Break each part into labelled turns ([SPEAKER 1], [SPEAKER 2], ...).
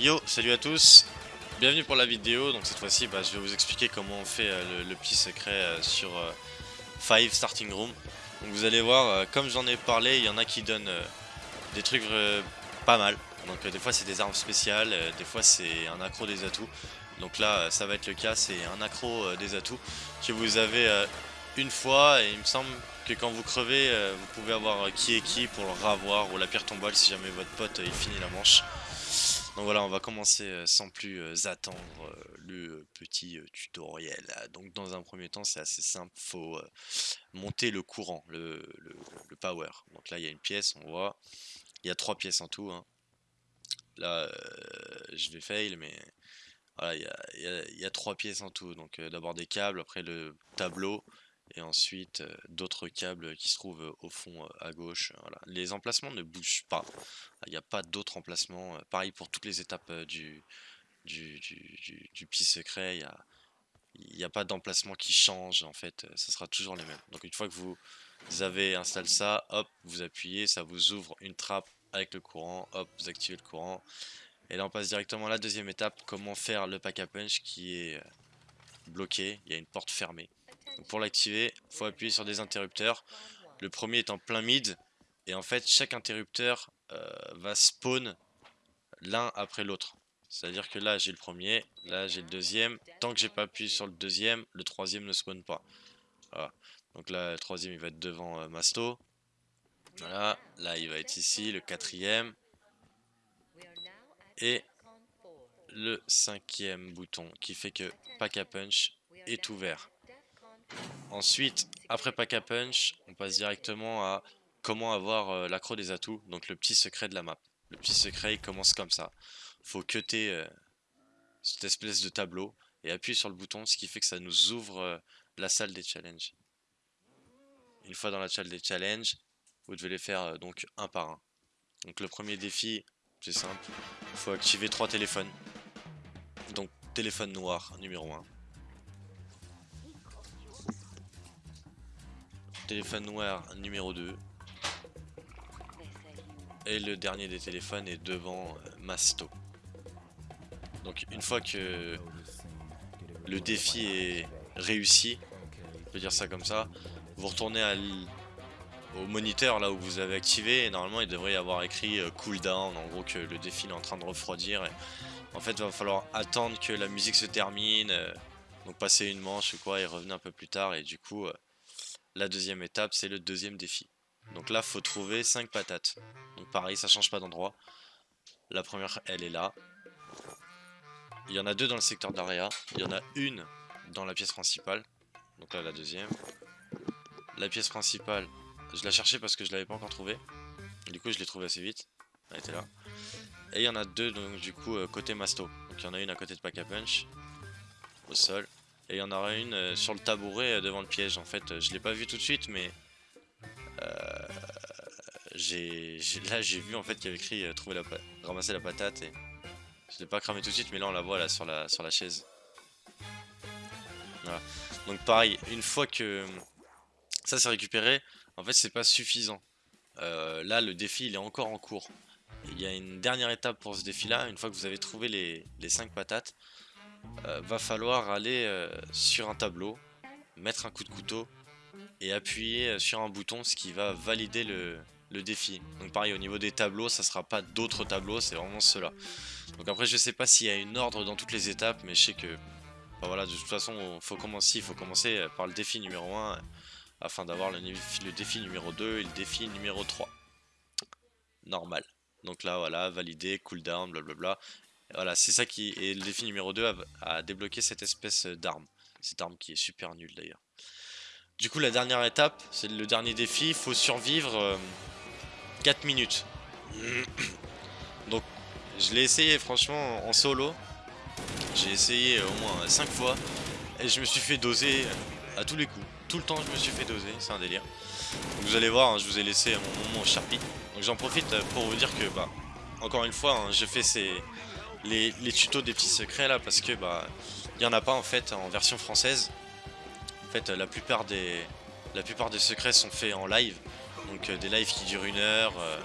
[SPEAKER 1] Yo, salut à tous Bienvenue pour la vidéo, donc cette fois-ci bah, je vais vous expliquer comment on fait euh, le, petit secret euh, sur 5 euh, Starting Room. Donc vous allez voir, comme j'en ai parlé, il y en a qui donnent des trucs pas mal. Donc des fois c'est des armes spéciales, des fois c'est un accro des atouts. Donc là ça va être le cas, c'est un accro des atouts que vous avez une fois et il me semble que quand vous crevez, vous pouvez avoir qui est qui pour le ravoir ou la pierre tombale si jamais votre pote il finit la manche. Donc voilà, on va commencer euh, sans plus euh, attendre euh, le petit tutoriel. Donc dans un premier temps, c'est assez simple, faut monter le courant, le, power. Donc là, il y a une pièce, on voit. Il y a trois pièces en tout. Hein. Là, je vais fail, mais voilà, il y a, trois pièces en tout. Donc d'abord des câbles, après le tableau, et ensuite d'autres câbles qui se trouvent au fond à gauche. Les emplacements ne bougent pas, il n'y a pas d'autres emplacements, pareil pour toutes les étapes du, du, du, secret, il n'y a, a, pas d'emplacement qui change en fait, ça sera toujours les mêmes. Donc une fois que vous avez installé ça, hop, vous appuyez, ça vous ouvre une trappe avec le courant, hop, vous activez le courant. Et là on passe directement à la deuxième étape, comment faire le pack a punch qui est bloqué, il y a une porte fermée pour l'activer, il faut appuyer sur des interrupteurs. Le premier est en plein mid. Et en fait, chaque interrupteur euh, va spawn l'un après l'autre. C'est-à-dire que là, j'ai le premier, là, j'ai le deuxième. Tant que j'ai pas appuyé sur le deuxième, le troisième ne spawn pas. Voilà. Donc là, le troisième, il va être devant euh, Masto. Voilà. Là, il va être ici, le quatrième. Et le cinquième bouton qui fait que Pack a Punch est ouvert. Ensuite, après Pack a Punch, on passe directement à comment avoir euh, l'accro des atouts, donc le petit secret de la map. Le petit secret, il commence comme ça. Faut cutter euh, cette espèce de tableau et appuyer sur le bouton, ce qui fait que ça nous ouvre euh, la salle des challenges. Une fois dans la salle des challenges, vous devez les faire donc un par un. Donc le premier défi, c'est simple, il faut activer trois téléphones. Donc téléphone noir numéro 1. Téléphone noir numéro 2. Et le dernier des téléphones est devant euh, Masto. Donc une fois que le défi est réussi, on peut dire ça comme ça, vous retournez au moniteur là où vous avez activé et normalement il devrait y avoir écrit euh, cooldown, en gros que le défi est en train de refroidir. en fait il va falloir attendre que la musique se termine, euh, donc passer une manche ou quoi et revenir un peu plus tard et du coup la deuxième étape, c'est le deuxième défi. Donc là, faut trouver 5 patates. Donc pareil, ça change pas d'endroit. La première, elle est là. Il y en a deux dans le secteur d'area. Il y en a une dans la pièce principale. Donc là, la deuxième. La pièce principale, je la cherchais parce que je l'avais pas encore trouvée. Du coup, je l'ai trouvée assez vite. Elle était là. Et il y en a deux, donc du coup, euh, côté Masto. Donc il y en a une à côté de Pack a Punch. Au sol. Et il y en aura une euh, sur le tabouret euh, devant le piège. En fait, euh, je l'ai pas vu tout de suite, mais là j'ai vu en fait qu'il y avait écrit trouver la ramasser la patate et je l'ai pas cramé tout de suite, mais là on la voit là sur la sur la chaise. Voilà. Donc pareil, une fois que ça s'est récupéré, en fait c'est pas suffisant. là le défi il est encore en cours. Il y a une dernière étape pour ce défi là, une fois que vous avez trouvé les, les 5 patates, euh, va falloir aller euh, sur un tableau, mettre un coup de couteau et appuyer euh, sur un bouton ce qui va valider le, défi. Donc pareil au niveau des tableaux, ça sera pas d'autres tableaux, c'est vraiment cela. Donc après je sais pas s'il y a une ordre dans toutes les étapes, mais je sais que voilà, de toute façon faut il faut commencer par le défi numéro 1 afin d'avoir le, le, défi numéro 2 et le défi numéro 3. Normal. Donc là voilà, valider, cooldown, blablabla. Voilà, c'est ça qui est le défi numéro 2 à, débloquer cette espèce d'arme. Cette arme qui est super nulle d'ailleurs. Du coup, la dernière étape, c'est le dernier défi. Il faut survivre 4 euh, minutes. Donc, je l'ai essayé franchement en solo. J'ai essayé au moins 5 fois. Et je me suis fait doser à tous les coups. Tout le temps, je me suis fait doser. C'est un délire. vous allez voir, hein, je vous ai laissé mon moment Sharpie. Donc, j'en profite pour vous dire que, bah, encore une fois, hein, j'ai fait ces les, tutos des petits secrets là parce que bah il y en a pas en fait en version française. En fait la plupart des secrets sont faits en live. Donc euh, des lives qui durent une heure, euh,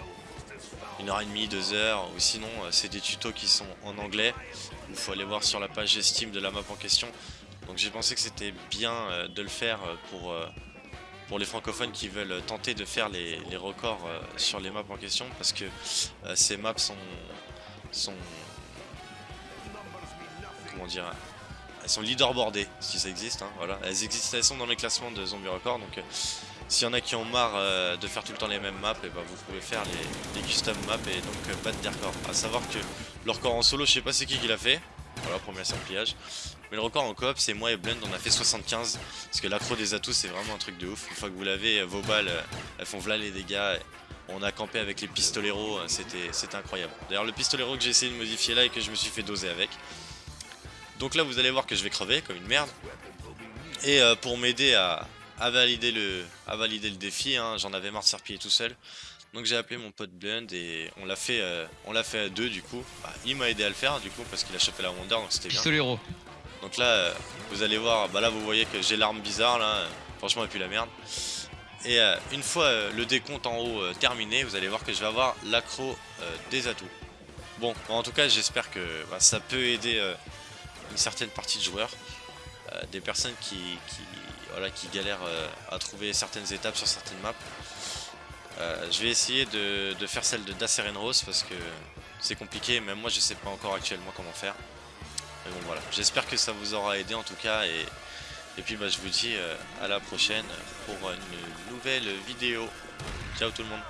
[SPEAKER 1] une heure et demie, deux heures, ou sinon c'est des tutos qui sont en anglais. Il faut aller voir sur la page Steam de la map en question. Donc j'ai pensé que c'était bien de le faire pour, les francophones qui veulent tenter de faire les, records sur les maps en question parce que ces maps sont dire elles sont leaderboardées si ça existe hein, voilà elles existent elles sont dans les classements de zombie record donc s'il y en a qui ont marre euh, de faire tout le temps les mêmes maps, et eh ben vous pouvez faire les, custom maps et donc euh, battre des records. A savoir que le record en solo, je sais pas c'est qui qui l'a fait. Voilà, premier simpliage. Mais le record en coop, c'est moi et Blend, on a fait 75. Parce que l'accro des atouts, c'est vraiment un truc de ouf. Une fois que vous l'avez, euh, vos balles, elles font v'là les dégâts. On a campé avec les pistoleros, c'était incroyable. D'ailleurs, le pistolero que j'ai essayé de modifier là et que je me suis fait doser avec. Donc là, vous allez voir que je vais crever comme une merde. Et pour m'aider à, à valider le, à valider le défi. Hein. J'en avais marre de serpiller tout seul. Donc j'ai appelé mon pote Blend et on l'a fait, euh, on l'a fait à deux du coup. Bah, il m'a aidé à le faire du coup parce qu'il a chopé la Wonder donc c'était bien.
[SPEAKER 2] Pistolero.
[SPEAKER 1] Donc là, euh, vous allez voir, bah là vous voyez que j'ai l'arme bizarre là. Franchement, et puis la merde. Et euh, une fois le décompte en haut terminé, vous allez voir que je vais avoir l'accro des atouts. Bon, en tout cas, j'espère que bah, ça peut aider une certaine partie de joueurs. des personnes qui, voilà, qui galèrent euh, à trouver certaines étapes sur certaines maps. Euh, je vais essayer de, faire celle de Rose parce que c'est compliqué, même moi je sais pas encore actuellement comment faire. Mais bon voilà, j'espère que ça vous aura aidé en tout cas et, et puis bah, je vous dis euh, à la prochaine pour une nouvelle vidéo. Ciao tout le monde